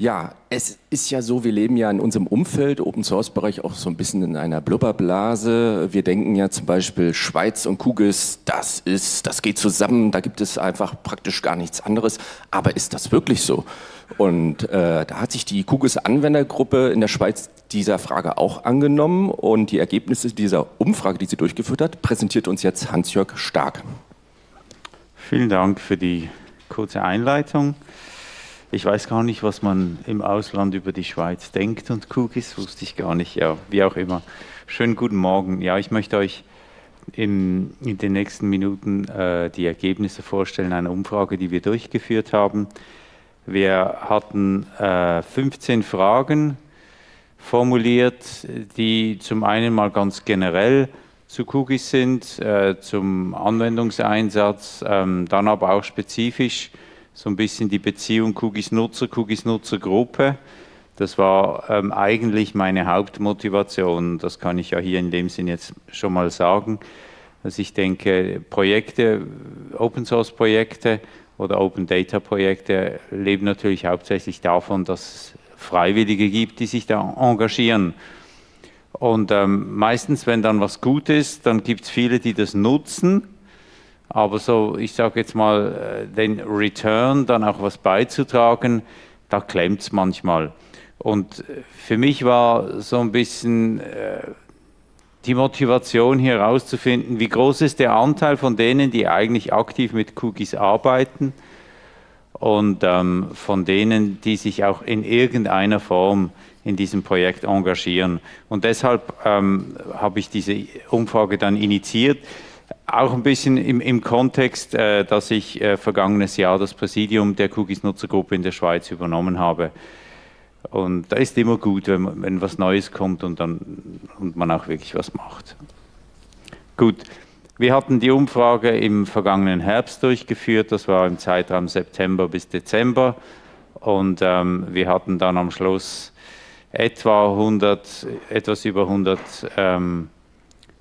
Ja, es ist ja so, wir leben ja in unserem Umfeld, Open Source Bereich, auch so ein bisschen in einer Blubberblase. Wir denken ja zum Beispiel Schweiz und Kugis, das ist, das geht zusammen, da gibt es einfach praktisch gar nichts anderes. Aber ist das wirklich so? Und äh, da hat sich die Kugis Anwendergruppe in der Schweiz dieser Frage auch angenommen und die Ergebnisse dieser Umfrage, die sie durchgeführt hat, präsentiert uns jetzt Hans-Jörg Stark. Vielen Dank für die kurze Einleitung. Ich weiß gar nicht, was man im Ausland über die Schweiz denkt und Cookies, wusste ich gar nicht. Ja, wie auch immer. Schönen guten Morgen. Ja, ich möchte euch in, in den nächsten Minuten äh, die Ergebnisse vorstellen einer Umfrage, die wir durchgeführt haben. Wir hatten äh, 15 Fragen formuliert, die zum einen mal ganz generell zu Cookies sind, äh, zum Anwendungseinsatz, ähm, dann aber auch spezifisch so ein bisschen die Beziehung Cookies-Nutzer, Cookies-Nutzer-Gruppe. Das war ähm, eigentlich meine Hauptmotivation. Das kann ich ja hier in dem Sinn jetzt schon mal sagen. Dass ich denke, Projekte, Open-Source-Projekte oder Open-Data-Projekte leben natürlich hauptsächlich davon, dass es Freiwillige gibt, die sich da engagieren. Und ähm, meistens, wenn dann was gut ist, dann gibt es viele, die das nutzen aber so, ich sage jetzt mal, äh, den Return, dann auch was beizutragen, da klemmt es manchmal. Und äh, für mich war so ein bisschen äh, die Motivation hier herauszufinden, wie groß ist der Anteil von denen, die eigentlich aktiv mit Cookies arbeiten und ähm, von denen, die sich auch in irgendeiner Form in diesem Projekt engagieren. Und deshalb ähm, habe ich diese Umfrage dann initiiert. Auch ein bisschen im, im Kontext, äh, dass ich äh, vergangenes Jahr das Präsidium der Cookies-Nutzergruppe in der Schweiz übernommen habe. Und da ist immer gut, wenn, wenn was Neues kommt und, dann, und man auch wirklich was macht. Gut, wir hatten die Umfrage im vergangenen Herbst durchgeführt, das war im Zeitraum September bis Dezember. Und ähm, wir hatten dann am Schluss etwa 100, etwas über 100 ähm,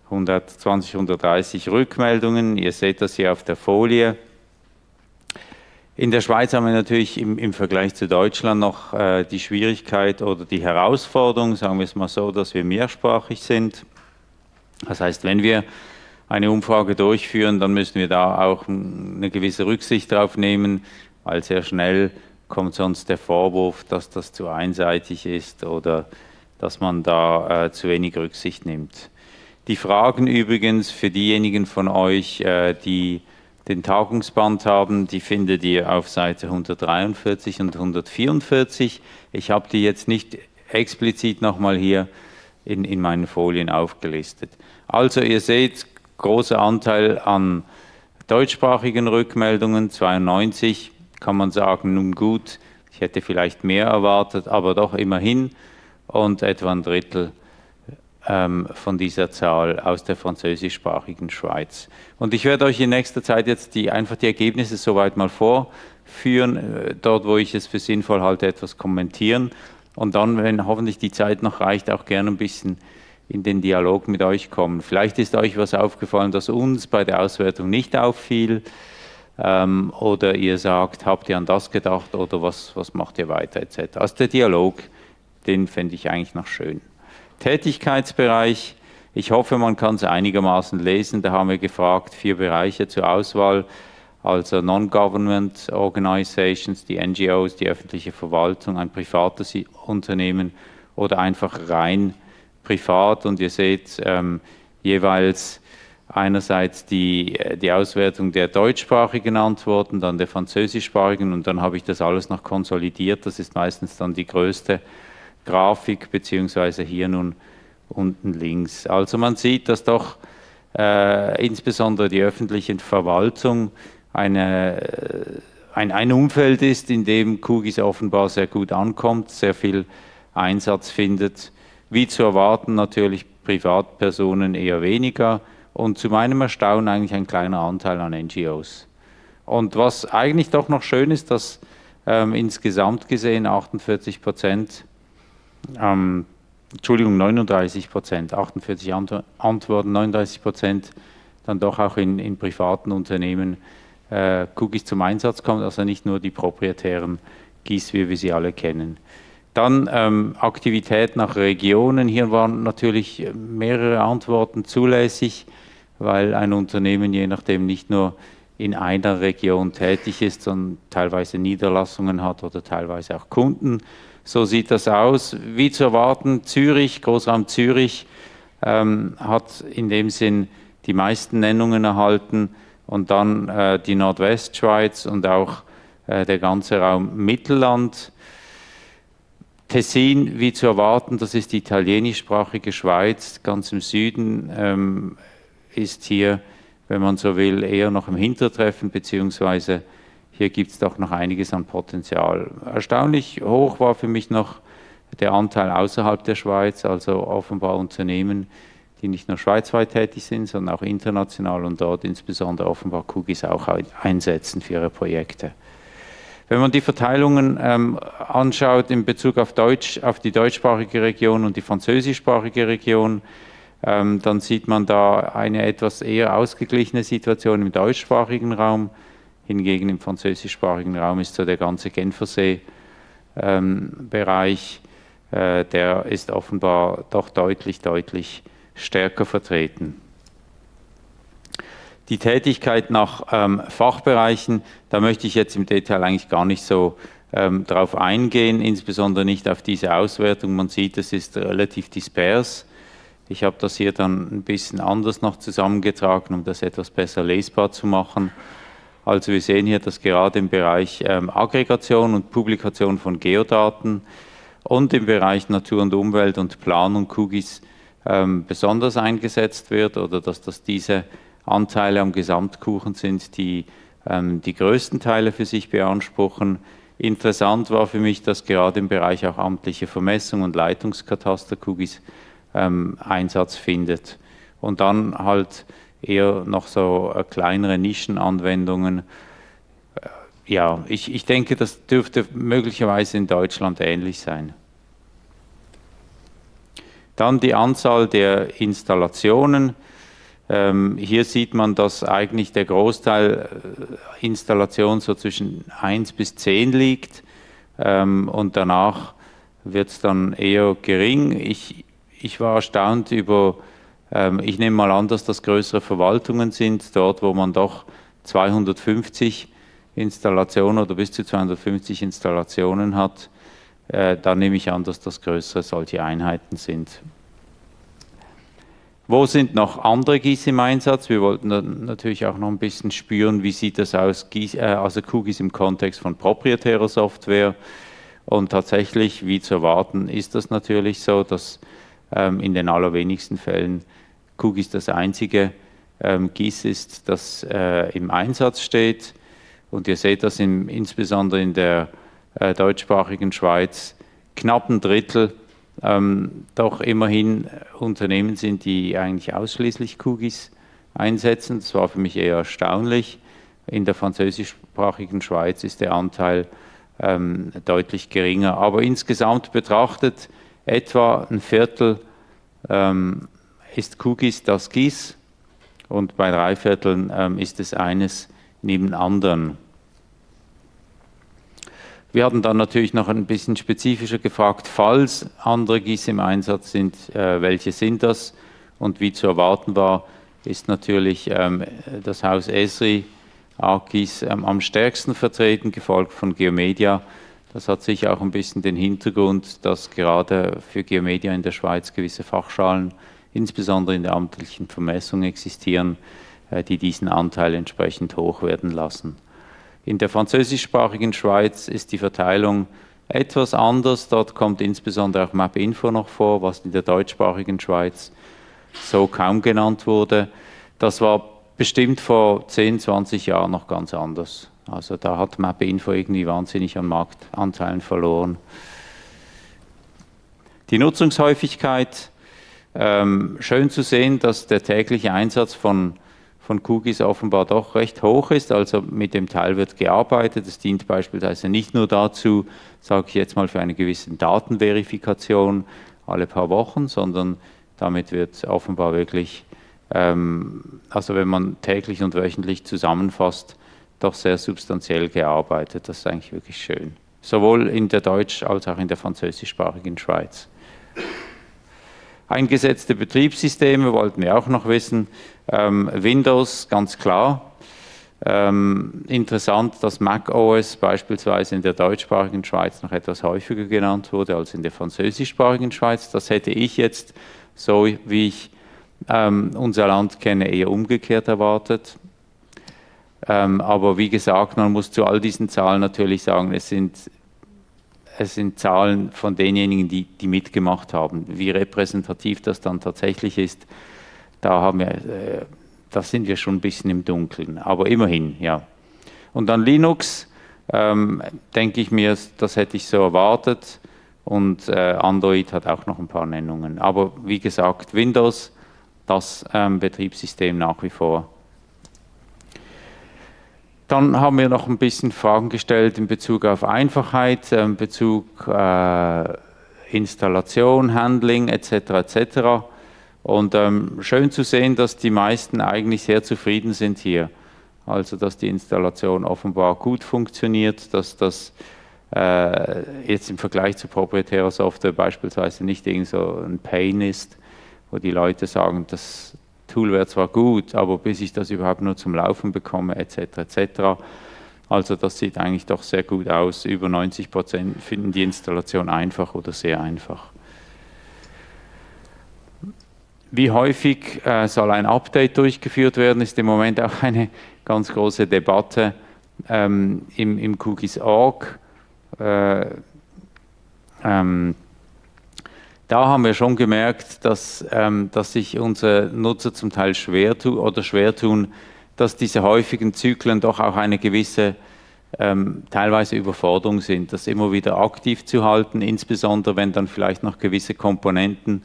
120, 130 Rückmeldungen. Ihr seht das hier auf der Folie. In der Schweiz haben wir natürlich im, im Vergleich zu Deutschland noch äh, die Schwierigkeit oder die Herausforderung, sagen wir es mal so, dass wir mehrsprachig sind. Das heißt, wenn wir eine Umfrage durchführen, dann müssen wir da auch eine gewisse Rücksicht drauf nehmen, weil sehr schnell kommt sonst der Vorwurf, dass das zu einseitig ist oder dass man da äh, zu wenig Rücksicht nimmt. Die Fragen übrigens für diejenigen von euch, äh, die den Tagungsband haben, die findet ihr auf Seite 143 und 144. Ich habe die jetzt nicht explizit nochmal hier in, in meinen Folien aufgelistet. Also ihr seht, großer Anteil an deutschsprachigen Rückmeldungen, 92, kann man sagen, nun gut, ich hätte vielleicht mehr erwartet, aber doch immerhin und etwa ein Drittel von dieser Zahl aus der französischsprachigen Schweiz. Und ich werde euch in nächster Zeit jetzt die, einfach die Ergebnisse soweit mal vorführen, äh, dort wo ich es für sinnvoll halte, etwas kommentieren und dann, wenn hoffentlich die Zeit noch reicht, auch gerne ein bisschen in den Dialog mit euch kommen. Vielleicht ist euch was aufgefallen, das uns bei der Auswertung nicht auffiel ähm, oder ihr sagt, habt ihr an das gedacht oder was, was macht ihr weiter etc. Also der Dialog, den fände ich eigentlich noch schön. Tätigkeitsbereich. Ich hoffe, man kann es einigermaßen lesen. Da haben wir gefragt, vier Bereiche zur Auswahl, also Non-Government Organizations, die NGOs, die öffentliche Verwaltung, ein privates Unternehmen oder einfach rein privat. Und ihr seht ähm, jeweils einerseits die, die Auswertung der deutschsprachigen Antworten, dann der französischsprachigen und dann habe ich das alles noch konsolidiert. Das ist meistens dann die größte Grafik, beziehungsweise hier nun unten links. Also man sieht, dass doch äh, insbesondere die öffentliche Verwaltung eine, äh, ein, ein Umfeld ist, in dem Kugis offenbar sehr gut ankommt, sehr viel Einsatz findet. Wie zu erwarten natürlich Privatpersonen eher weniger und zu meinem Erstaunen eigentlich ein kleiner Anteil an NGOs. Und was eigentlich doch noch schön ist, dass ähm, insgesamt gesehen 48 Prozent ähm, Entschuldigung, 39 Prozent, 48 Antworten, 39 Prozent dann doch auch in, in privaten Unternehmen äh, Cookies zum Einsatz kommt, also nicht nur die proprietären GIS, wie wir sie alle kennen. Dann ähm, Aktivität nach Regionen. Hier waren natürlich mehrere Antworten zulässig, weil ein Unternehmen je nachdem nicht nur in einer Region tätig ist, sondern teilweise Niederlassungen hat oder teilweise auch Kunden. So sieht das aus. Wie zu erwarten, Zürich, Großraum Zürich ähm, hat in dem Sinn die meisten Nennungen erhalten und dann äh, die Nordwestschweiz und auch äh, der ganze Raum Mittelland. Tessin, wie zu erwarten, das ist die italienischsprachige Schweiz, ganz im Süden, ähm, ist hier, wenn man so will, eher noch im Hintertreffen, beziehungsweise hier gibt es doch noch einiges an Potenzial. Erstaunlich hoch war für mich noch der Anteil außerhalb der Schweiz, also offenbar Unternehmen, die nicht nur schweizweit tätig sind, sondern auch international und dort insbesondere offenbar Kugis auch einsetzen für ihre Projekte. Wenn man die Verteilungen ähm, anschaut in Bezug auf, Deutsch, auf die deutschsprachige Region und die französischsprachige Region, ähm, dann sieht man da eine etwas eher ausgeglichene Situation im deutschsprachigen Raum. Hingegen im französischsprachigen Raum ist so der ganze Genfersee-Bereich, ähm, äh, der ist offenbar doch deutlich, deutlich stärker vertreten. Die Tätigkeit nach ähm, Fachbereichen, da möchte ich jetzt im Detail eigentlich gar nicht so ähm, darauf eingehen, insbesondere nicht auf diese Auswertung. Man sieht, es ist relativ dispers. Ich habe das hier dann ein bisschen anders noch zusammengetragen, um das etwas besser lesbar zu machen. Also wir sehen hier, dass gerade im Bereich ähm, Aggregation und Publikation von Geodaten und im Bereich Natur und Umwelt und Planung QGIS ähm, besonders eingesetzt wird oder dass das diese Anteile am Gesamtkuchen sind, die ähm, die größten Teile für sich beanspruchen. Interessant war für mich, dass gerade im Bereich auch amtliche Vermessung und Leitungskataster-Cookies ähm, Einsatz findet. Und dann halt eher noch so äh, kleinere Nischenanwendungen. Äh, ja, ich, ich denke, das dürfte möglicherweise in Deutschland ähnlich sein. Dann die Anzahl der Installationen. Ähm, hier sieht man, dass eigentlich der Großteil äh, Installation so zwischen 1 bis 10 liegt ähm, und danach wird es dann eher gering. Ich, ich war erstaunt über, ähm, ich nehme mal an, dass das größere Verwaltungen sind, dort wo man doch 250 Installationen oder bis zu 250 Installationen hat. Äh, da nehme ich an, dass das größere solche Einheiten sind. Wo sind noch andere GIS im Einsatz? Wir wollten natürlich auch noch ein bisschen spüren, wie sieht das aus, GIS, äh, also QGIS im Kontext von proprietärer Software. Und tatsächlich, wie zu erwarten, ist das natürlich so, dass in den allerwenigsten Fällen QGIS das einzige ähm, GIS ist, das äh, im Einsatz steht. Und ihr seht das im, insbesondere in der äh, deutschsprachigen Schweiz, knapp ein Drittel ähm, doch immerhin Unternehmen sind, die eigentlich ausschließlich Kugis einsetzen. Das war für mich eher erstaunlich. In der französischsprachigen Schweiz ist der Anteil ähm, deutlich geringer. Aber insgesamt betrachtet, etwa ein Viertel ähm, ist Kugis das GIS und bei drei Vierteln ähm, ist es eines neben anderen. Wir hatten dann natürlich noch ein bisschen spezifischer gefragt, falls andere GIS im Einsatz sind, äh, welche sind das? Und wie zu erwarten war, ist natürlich ähm, das Haus Esri ArcGIS ähm, am stärksten vertreten, gefolgt von Geomedia. Das hat sicher auch ein bisschen den Hintergrund, dass gerade für Geomedia in der Schweiz gewisse Fachschalen, insbesondere in der amtlichen Vermessung existieren, äh, die diesen Anteil entsprechend hoch werden lassen. In der französischsprachigen Schweiz ist die Verteilung etwas anders. Dort kommt insbesondere auch MapInfo noch vor, was in der deutschsprachigen Schweiz so kaum genannt wurde. Das war bestimmt vor 10, 20 Jahren noch ganz anders. Also da hat MapInfo irgendwie wahnsinnig an Marktanteilen verloren. Die Nutzungshäufigkeit, ähm, schön zu sehen, dass der tägliche Einsatz von von Cookies offenbar doch recht hoch ist. Also mit dem Teil wird gearbeitet. Es dient beispielsweise nicht nur dazu, sage ich jetzt mal, für eine gewisse Datenverifikation alle paar Wochen, sondern damit wird offenbar wirklich, ähm, also wenn man täglich und wöchentlich zusammenfasst, doch sehr substanziell gearbeitet. Das ist eigentlich wirklich schön. sowohl in der deutsch- als auch in der französischsprachigen Schweiz. Eingesetzte Betriebssysteme wollten wir auch noch wissen. Ähm, Windows, ganz klar. Ähm, interessant, dass Mac OS beispielsweise in der deutschsprachigen Schweiz noch etwas häufiger genannt wurde als in der französischsprachigen Schweiz. Das hätte ich jetzt, so wie ich ähm, unser Land kenne, eher umgekehrt erwartet. Ähm, aber wie gesagt, man muss zu all diesen Zahlen natürlich sagen, es sind, es sind Zahlen von denjenigen, die, die mitgemacht haben. Wie repräsentativ das dann tatsächlich ist, da haben wir, äh, da sind wir schon ein bisschen im Dunkeln. Aber immerhin, ja. Und dann Linux, ähm, denke ich mir, das hätte ich so erwartet. Und äh, Android hat auch noch ein paar Nennungen. Aber wie gesagt, Windows, das ähm, Betriebssystem nach wie vor dann haben wir noch ein bisschen Fragen gestellt in Bezug auf Einfachheit, in ähm, Bezug äh, Installation, Handling etc. etc. Und ähm, schön zu sehen, dass die meisten eigentlich sehr zufrieden sind hier. Also dass die Installation offenbar gut funktioniert, dass das äh, jetzt im Vergleich zu proprietärer Software beispielsweise nicht irgend so ein Pain ist, wo die Leute sagen, das, Tool wäre zwar gut, aber bis ich das überhaupt nur zum Laufen bekomme, etc., etc. Also das sieht eigentlich doch sehr gut aus. Über 90 Prozent finden die Installation einfach oder sehr einfach. Wie häufig äh, soll ein Update durchgeführt werden, ist im Moment auch eine ganz große Debatte ähm, im, im Cookies.org. Äh, ähm, da haben wir schon gemerkt, dass, ähm, dass sich unsere Nutzer zum Teil schwer tun oder schwer tun, dass diese häufigen Zyklen doch auch eine gewisse ähm, teilweise Überforderung sind, das immer wieder aktiv zu halten, insbesondere wenn dann vielleicht noch gewisse Komponenten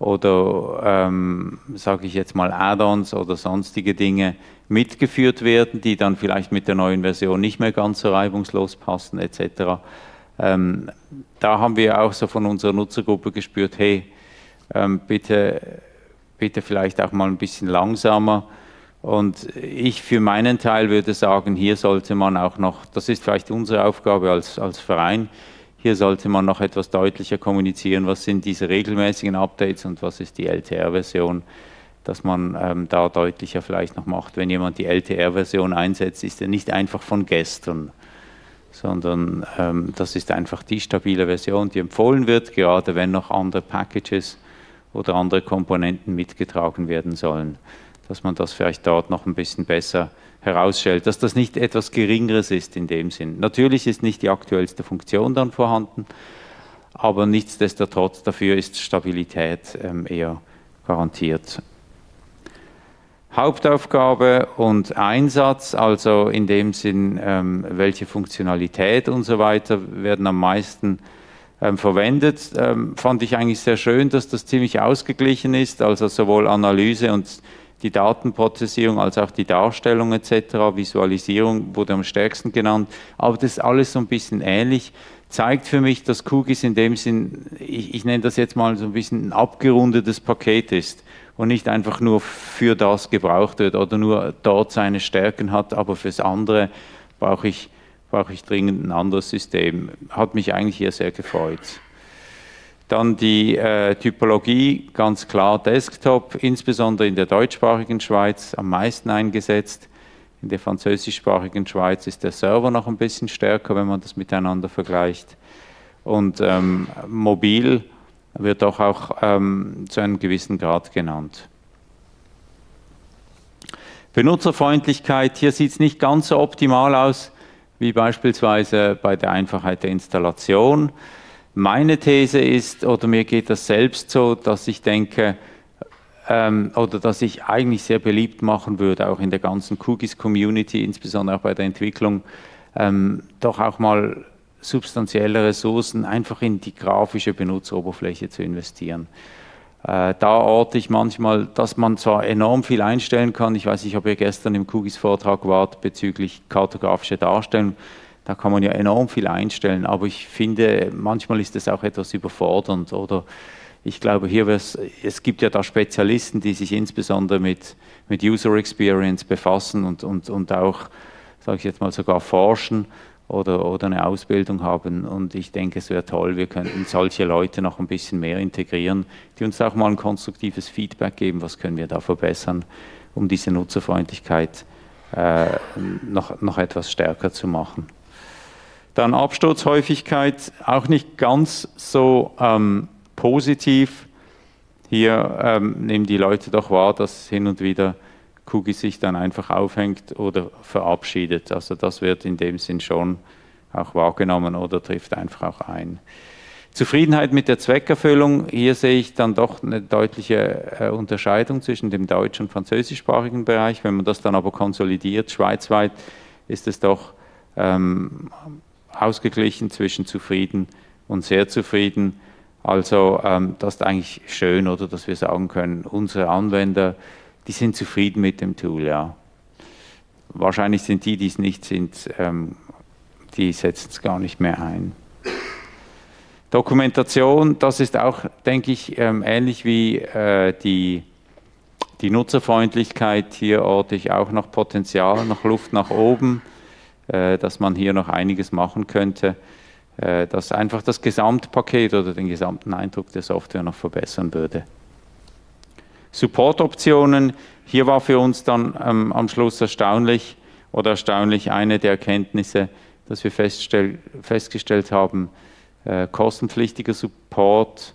oder ähm, sage ich jetzt mal Add-ons oder sonstige Dinge mitgeführt werden, die dann vielleicht mit der neuen Version nicht mehr ganz so reibungslos passen etc. Ähm, da haben wir auch so von unserer Nutzergruppe gespürt, hey, ähm, bitte, bitte vielleicht auch mal ein bisschen langsamer. Und ich für meinen Teil würde sagen, hier sollte man auch noch, das ist vielleicht unsere Aufgabe als, als Verein, hier sollte man noch etwas deutlicher kommunizieren, was sind diese regelmäßigen Updates und was ist die LTR-Version, dass man ähm, da deutlicher vielleicht noch macht. Wenn jemand die LTR-Version einsetzt, ist er nicht einfach von gestern, sondern ähm, das ist einfach die stabile Version, die empfohlen wird, gerade wenn noch andere Packages oder andere Komponenten mitgetragen werden sollen, dass man das vielleicht dort noch ein bisschen besser herausstellt, dass das nicht etwas Geringeres ist in dem Sinn. Natürlich ist nicht die aktuellste Funktion dann vorhanden, aber nichtsdestotrotz dafür ist Stabilität ähm, eher garantiert. Hauptaufgabe und Einsatz, also in dem Sinn, ähm, welche Funktionalität und so weiter werden am meisten ähm, verwendet, ähm, fand ich eigentlich sehr schön, dass das ziemlich ausgeglichen ist, also sowohl Analyse und die Datenprozessierung als auch die Darstellung etc., Visualisierung wurde am stärksten genannt, aber das ist alles so ein bisschen ähnlich, zeigt für mich, dass Cookies in dem Sinn, ich, ich nenne das jetzt mal so ein bisschen ein abgerundetes Paket ist und nicht einfach nur für das gebraucht wird oder nur dort seine Stärken hat, aber fürs andere brauche ich, brauche ich dringend ein anderes System. Hat mich eigentlich hier sehr gefreut. Dann die äh, Typologie, ganz klar Desktop, insbesondere in der deutschsprachigen Schweiz am meisten eingesetzt. In der französischsprachigen Schweiz ist der Server noch ein bisschen stärker, wenn man das miteinander vergleicht. Und ähm, mobil wird doch auch ähm, zu einem gewissen Grad genannt. Benutzerfreundlichkeit, hier sieht es nicht ganz so optimal aus wie beispielsweise bei der Einfachheit der Installation. Meine These ist, oder mir geht das selbst so, dass ich denke, ähm, oder dass ich eigentlich sehr beliebt machen würde, auch in der ganzen Cookies-Community, insbesondere auch bei der Entwicklung, ähm, doch auch mal substanzielle Ressourcen einfach in die grafische Benutzeroberfläche zu investieren. Äh, da orte ich manchmal, dass man zwar enorm viel einstellen kann, ich weiß nicht, ob ihr gestern im Kugis-Vortrag wart bezüglich kartografischer Darstellung, da kann man ja enorm viel einstellen, aber ich finde, manchmal ist es auch etwas überfordernd oder ich glaube, hier es gibt ja da Spezialisten, die sich insbesondere mit, mit User Experience befassen und, und, und auch, sage ich jetzt mal, sogar forschen oder, oder eine Ausbildung haben. Und ich denke, es wäre toll, wir könnten solche Leute noch ein bisschen mehr integrieren, die uns auch mal ein konstruktives Feedback geben, was können wir da verbessern, um diese Nutzerfreundlichkeit äh, noch, noch etwas stärker zu machen. Dann Absturzhäufigkeit, auch nicht ganz so ähm, positiv. Hier ähm, nehmen die Leute doch wahr, dass hin und wieder Cookie sich dann einfach aufhängt oder verabschiedet. Also das wird in dem Sinn schon auch wahrgenommen oder trifft einfach auch ein. Zufriedenheit mit der Zweckerfüllung, hier sehe ich dann doch eine deutliche äh, Unterscheidung zwischen dem deutsch- und französischsprachigen Bereich. Wenn man das dann aber konsolidiert, schweizweit, ist es doch ähm, ausgeglichen zwischen zufrieden und sehr zufrieden. Also ähm, das ist eigentlich schön, oder dass wir sagen können, unsere Anwender die sind zufrieden mit dem Tool, ja. Wahrscheinlich sind die, die es nicht sind, ähm, die setzen es gar nicht mehr ein. Dokumentation, das ist auch, denke ich, ähm, ähnlich wie äh, die, die Nutzerfreundlichkeit. Hier orte ich auch noch Potenzial, noch Luft nach oben, äh, dass man hier noch einiges machen könnte, äh, das einfach das Gesamtpaket oder den gesamten Eindruck der Software noch verbessern würde. Support-Optionen. Hier war für uns dann ähm, am Schluss erstaunlich oder erstaunlich eine der Erkenntnisse, dass wir festgestellt haben, äh, kostenpflichtiger Support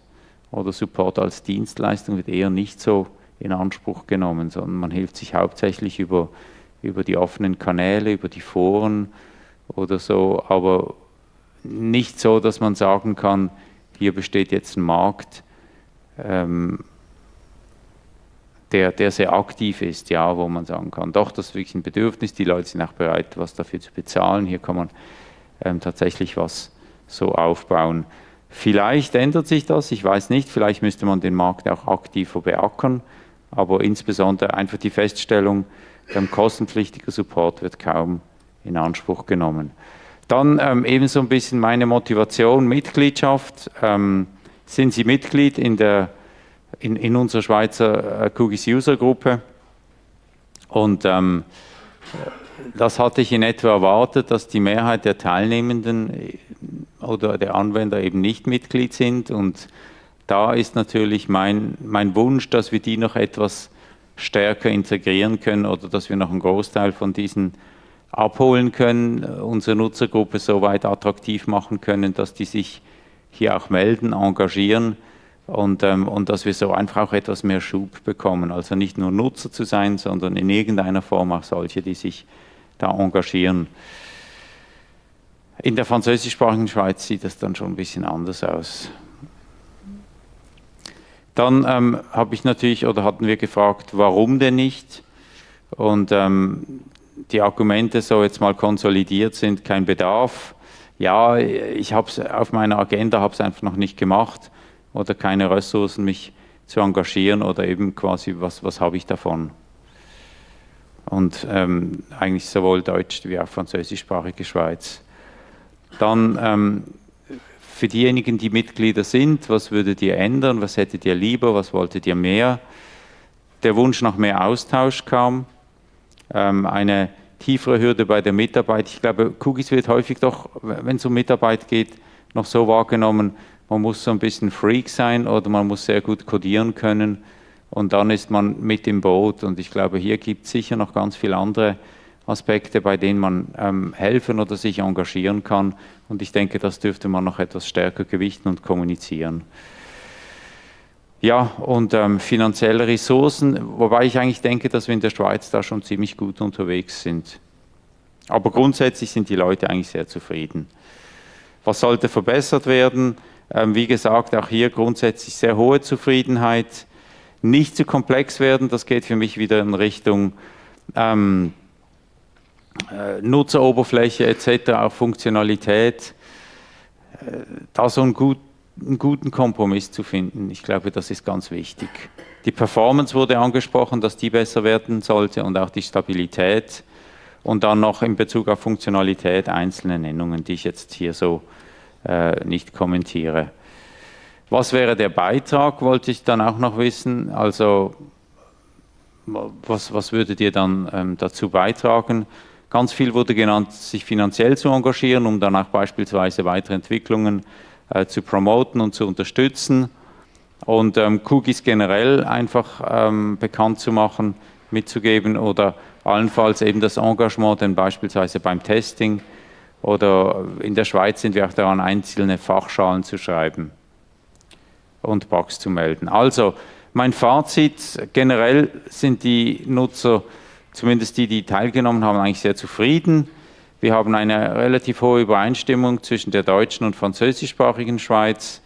oder Support als Dienstleistung wird eher nicht so in Anspruch genommen, sondern man hilft sich hauptsächlich über, über die offenen Kanäle, über die Foren oder so, aber nicht so, dass man sagen kann, hier besteht jetzt ein Markt, ähm, der, der sehr aktiv ist, ja, wo man sagen kann, doch, das ist wirklich ein Bedürfnis, die Leute sind auch bereit, was dafür zu bezahlen, hier kann man ähm, tatsächlich was so aufbauen. Vielleicht ändert sich das, ich weiß nicht, vielleicht müsste man den Markt auch aktiver beackern, aber insbesondere einfach die Feststellung, ähm, kostenpflichtiger Support wird kaum in Anspruch genommen. Dann ähm, ebenso ein bisschen meine Motivation, Mitgliedschaft. Ähm, sind Sie Mitglied in der in, in unserer Schweizer äh, Kugis User Gruppe. Und ähm, das hatte ich in etwa erwartet, dass die Mehrheit der Teilnehmenden äh, oder der Anwender eben nicht Mitglied sind. Und da ist natürlich mein, mein Wunsch, dass wir die noch etwas stärker integrieren können oder dass wir noch einen Großteil von diesen abholen können, unsere Nutzergruppe so weit attraktiv machen können, dass die sich hier auch melden, engagieren und, ähm, und dass wir so einfach auch etwas mehr Schub bekommen. Also nicht nur Nutzer zu sein, sondern in irgendeiner Form auch solche, die sich da engagieren. In der französischsprachigen Schweiz sieht das dann schon ein bisschen anders aus. Dann ähm, habe ich natürlich oder hatten wir gefragt, warum denn nicht? Und ähm, die Argumente so jetzt mal konsolidiert sind, kein Bedarf. Ja, ich habe es auf meiner Agenda, habe es einfach noch nicht gemacht oder keine Ressourcen, mich zu engagieren oder eben quasi, was, was habe ich davon? Und ähm, eigentlich sowohl deutsch wie auch französischsprachige Schweiz. Dann ähm, für diejenigen, die Mitglieder sind, was würdet ihr ändern, was hättet ihr lieber, was wolltet ihr mehr? Der Wunsch nach mehr Austausch kam, ähm, eine tiefere Hürde bei der Mitarbeit. Ich glaube, Kugis wird häufig doch, wenn es um Mitarbeit geht, noch so wahrgenommen, man muss so ein bisschen Freak sein oder man muss sehr gut codieren können und dann ist man mit im Boot. Und ich glaube, hier gibt es sicher noch ganz viele andere Aspekte, bei denen man ähm, helfen oder sich engagieren kann. Und ich denke, das dürfte man noch etwas stärker gewichten und kommunizieren. Ja, und ähm, finanzielle Ressourcen, wobei ich eigentlich denke, dass wir in der Schweiz da schon ziemlich gut unterwegs sind. Aber grundsätzlich sind die Leute eigentlich sehr zufrieden. Was sollte verbessert werden? Ähm, wie gesagt, auch hier grundsätzlich sehr hohe Zufriedenheit. Nicht zu komplex werden, das geht für mich wieder in Richtung ähm, äh, Nutzeroberfläche etc., auch Funktionalität. Äh, da so einen, gut, einen guten Kompromiss zu finden, ich glaube, das ist ganz wichtig. Die Performance wurde angesprochen, dass die besser werden sollte und auch die Stabilität. Und dann noch in Bezug auf Funktionalität einzelne Nennungen, die ich jetzt hier so nicht kommentiere. Was wäre der Beitrag, wollte ich dann auch noch wissen. Also was, was würdet ihr dann ähm, dazu beitragen? Ganz viel wurde genannt, sich finanziell zu engagieren, um dann auch beispielsweise weitere Entwicklungen äh, zu promoten und zu unterstützen und ähm, Cookies generell einfach ähm, bekannt zu machen, mitzugeben oder allenfalls eben das Engagement, denn beispielsweise beim Testing oder in der Schweiz sind wir auch daran, einzelne Fachschalen zu schreiben und Bugs zu melden. Also mein Fazit, generell sind die Nutzer, zumindest die, die teilgenommen haben, eigentlich sehr zufrieden. Wir haben eine relativ hohe Übereinstimmung zwischen der deutschen und französischsprachigen Schweiz.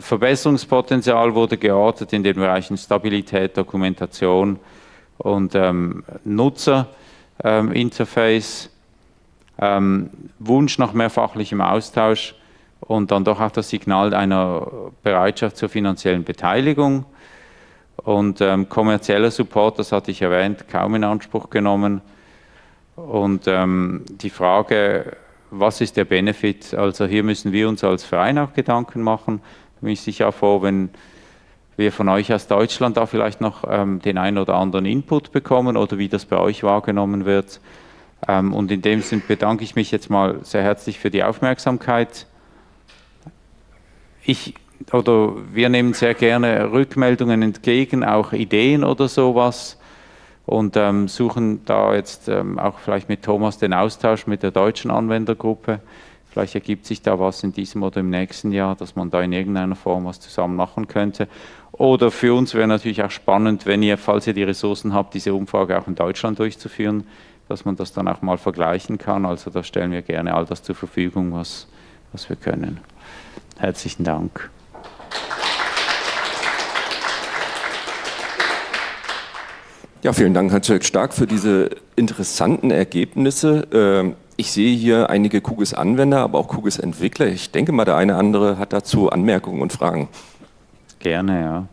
Verbesserungspotenzial wurde geortet in den Bereichen Stabilität, Dokumentation und ähm, Nutzerinterface. Ähm, Wunsch nach mehr fachlichem Austausch und dann doch auch das Signal einer Bereitschaft zur finanziellen Beteiligung. Und ähm, kommerzieller Support, das hatte ich erwähnt, kaum in Anspruch genommen. Und ähm, die Frage, was ist der Benefit? Also hier müssen wir uns als Verein auch Gedanken machen. Da bin ich sicher froh, wenn wir von euch aus Deutschland da vielleicht noch ähm, den einen oder anderen Input bekommen oder wie das bei euch wahrgenommen wird. Ähm, und in dem Sinn bedanke ich mich jetzt mal sehr herzlich für die Aufmerksamkeit. Ich oder wir nehmen sehr gerne Rückmeldungen entgegen, auch Ideen oder sowas und ähm, suchen da jetzt ähm, auch vielleicht mit Thomas den Austausch mit der deutschen Anwendergruppe. Vielleicht ergibt sich da was in diesem oder im nächsten Jahr, dass man da in irgendeiner Form was zusammen machen könnte. Oder für uns wäre natürlich auch spannend, wenn ihr, falls ihr die Ressourcen habt, diese Umfrage auch in Deutschland durchzuführen, dass man das dann auch mal vergleichen kann. Also da stellen wir gerne all das zur Verfügung, was, was wir können. Herzlichen Dank. Ja, vielen Dank, Hans-Jörg Stark, für diese interessanten Ergebnisse. Ähm, ich sehe hier einige Kugis-Anwender, aber auch Kugis-Entwickler. Ich denke mal, der eine oder andere hat dazu Anmerkungen und Fragen. Gerne, ja.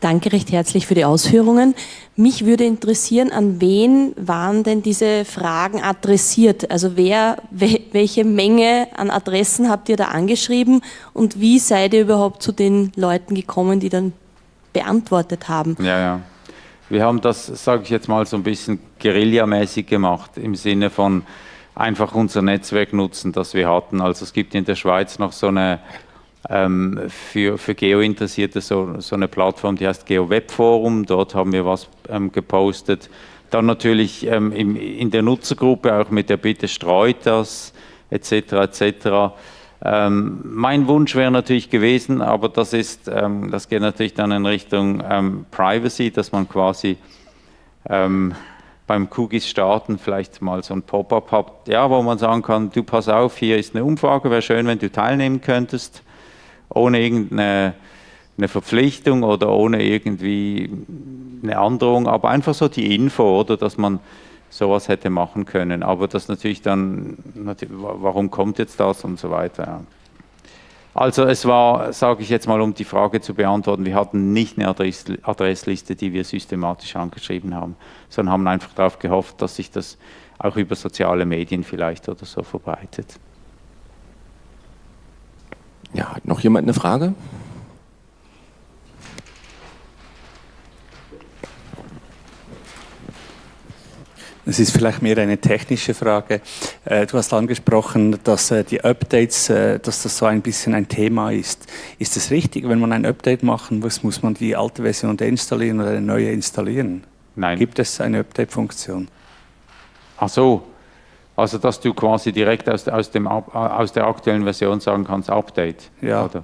Danke recht herzlich für die Ausführungen. Mich würde interessieren, an wen waren denn diese Fragen adressiert? Also wer, welche Menge an Adressen habt ihr da angeschrieben und wie seid ihr überhaupt zu den Leuten gekommen, die dann beantwortet haben? Ja, ja. Wir haben das, sage ich jetzt mal, so ein bisschen guerillamäßig gemacht, im Sinne von einfach unser Netzwerk nutzen, das wir hatten. Also es gibt in der Schweiz noch so eine ähm, für, für Geo-Interessierte so, so eine Plattform, die heißt GeoWeb-Forum. Dort haben wir was ähm, gepostet. Dann natürlich ähm, im, in der Nutzergruppe auch mit der Bitte, streut das, etc. etc. Ähm, mein Wunsch wäre natürlich gewesen, aber das ist, ähm, das geht natürlich dann in Richtung ähm, Privacy, dass man quasi beim Kugis starten vielleicht mal so ein Pop-up hat, ja, wo man sagen kann, du pass auf, hier ist eine Umfrage, wäre schön, wenn du teilnehmen könntest ohne irgendeine eine Verpflichtung oder ohne irgendwie eine Androhung, aber einfach so die Info, oder, dass man sowas hätte machen können. Aber das natürlich dann, warum kommt jetzt das und so weiter. Also es war, sage ich jetzt mal, um die Frage zu beantworten, wir hatten nicht eine Adressliste, die wir systematisch angeschrieben haben, sondern haben einfach darauf gehofft, dass sich das auch über soziale Medien vielleicht oder so verbreitet. Ja, hat noch jemand eine Frage? Es ist vielleicht mehr eine technische Frage. Äh, du hast angesprochen, dass äh, die Updates, äh, dass das so ein bisschen ein Thema ist. Ist es richtig, wenn man ein Update machen muss, muss man die alte Version deinstallieren oder eine neue installieren? Nein. Gibt es eine Update-Funktion? Ach so, also, dass du quasi direkt aus, aus, dem, aus der aktuellen Version sagen kannst, Update. Ja. Oder?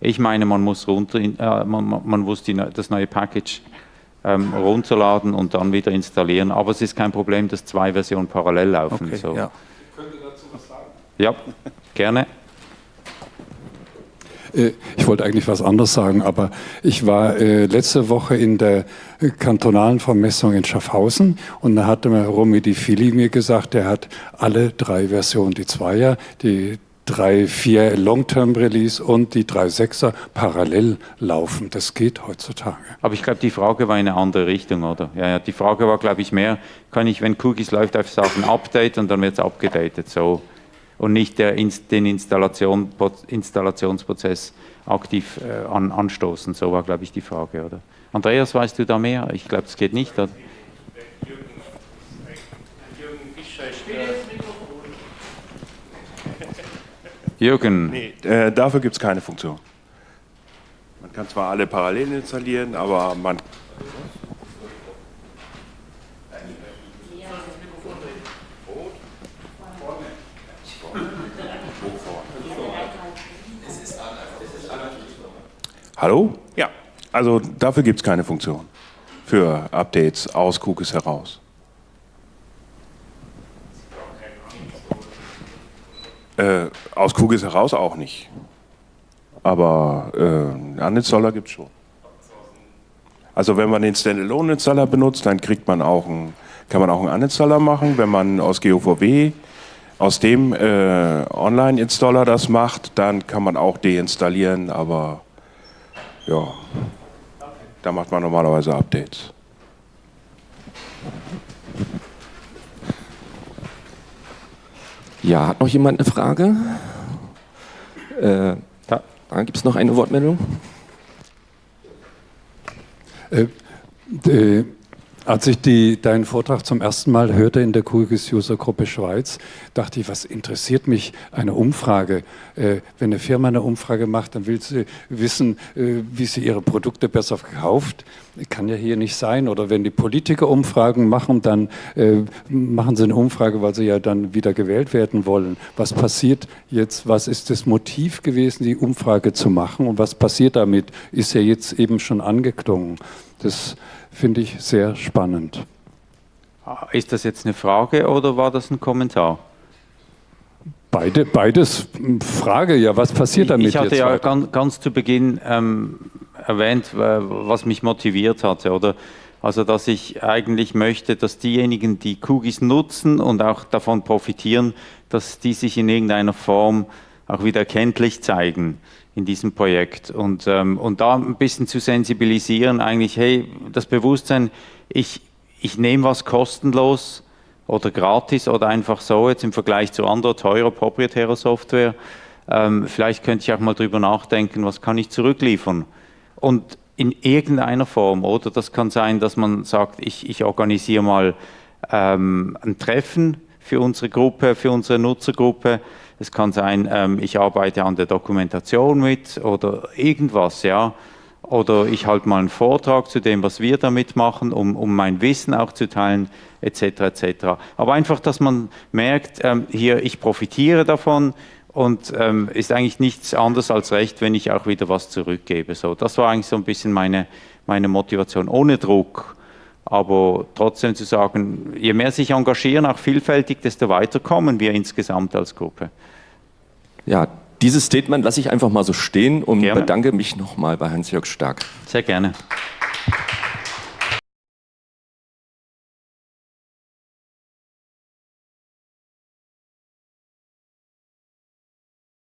Ich meine, man muss, runter, äh, man, man muss die, das neue Package ähm, runterladen und dann wieder installieren. Aber es ist kein Problem, dass zwei Versionen parallel laufen. Okay, so. ja. Ich könnte dazu was sagen. Ja, gerne. Äh, ich wollte eigentlich was anderes sagen, aber ich war äh, letzte Woche in der kantonalen Vermessung in Schaffhausen und da hatte mir Romy Di Fili mir gesagt, der hat alle drei Versionen, die Zweier, die 3.4 Long-Term Release und die 3.6er parallel laufen. Das geht heutzutage. Aber ich glaube, die Frage war in eine andere Richtung, oder? Ja, ja, die Frage war, glaube ich, mehr, kann ich, wenn Cookies läuft, einfach sagen Update und dann wird es abgedatet, so. Und nicht der, den Installation, Installationsprozess aktiv äh, an, anstoßen. So war, glaube ich, die Frage, oder? Andreas, weißt du da mehr? Ich glaube, es geht nicht. Oder? Jürgen. Nee, äh, dafür gibt es keine Funktion. Man kann zwar alle parallel installieren, aber man. Hallo? Ja, also dafür gibt es keine Funktion. Für Updates aus Cookies heraus. Äh, aus Kugis heraus auch nicht. Aber äh, einen Uninstaller gibt es schon. Also wenn man den Standalone-Installer benutzt, dann kriegt man auch einen, kann man auch einen Uninstaller machen. Wenn man aus GOVW aus dem äh, Online-Installer das macht, dann kann man auch deinstallieren, aber ja, da macht man normalerweise Updates. Ja, hat noch jemand eine Frage? Äh, da, da gibt es noch eine Wortmeldung. Äh, äh, als ich die, deinen Vortrag zum ersten Mal hörte in der QGIS User Gruppe Schweiz, dachte ich, was interessiert mich eine Umfrage? Äh, wenn eine Firma eine Umfrage macht, dann will sie wissen, äh, wie sie ihre Produkte besser verkauft. Kann ja hier nicht sein. Oder wenn die Politiker Umfragen machen, dann äh, machen sie eine Umfrage, weil sie ja dann wieder gewählt werden wollen. Was passiert jetzt? Was ist das Motiv gewesen, die Umfrage zu machen? Und was passiert damit? Ist ja jetzt eben schon angeklungen. Das finde ich sehr spannend. Ist das jetzt eine Frage oder war das ein Kommentar? Beide, beides Frage, ja, was passiert damit? Ich hatte ja ganz, ganz, zu Beginn ähm, erwähnt, was mich motiviert hatte, oder? Also, dass ich eigentlich möchte, dass diejenigen, die Kugis nutzen und auch davon profitieren, dass die sich in irgendeiner Form auch wieder erkenntlich zeigen in diesem Projekt. Und, ähm, und da ein bisschen zu sensibilisieren, eigentlich, hey, das Bewusstsein, ich, ich nehme was kostenlos oder gratis oder einfach so jetzt im Vergleich zu anderer teurer proprietärer Software, ähm, vielleicht könnte ich auch mal drüber nachdenken, was kann ich zurückliefern und in irgendeiner Form, oder das kann sein, dass man sagt, ich, ich organisiere mal ähm, ein Treffen für unsere Gruppe, für unsere Nutzergruppe, es kann sein, ähm, ich arbeite an der Dokumentation mit oder irgendwas, ja. Oder ich halte mal einen Vortrag zu dem, was wir damit machen, um, um mein Wissen auch zu teilen, etc. etc. Aber einfach, dass man merkt, ähm, hier, ich profitiere davon und ähm, ist eigentlich nichts anderes als recht, wenn ich auch wieder was zurückgebe. So, das war eigentlich so ein bisschen meine, meine Motivation, ohne Druck. Aber trotzdem zu sagen, je mehr sich engagieren, auch vielfältig, desto weiter kommen wir insgesamt als Gruppe. Ja, dieses Statement lasse ich einfach mal so stehen und gerne. bedanke mich nochmal bei Hans-Jörg Stark. Sehr gerne.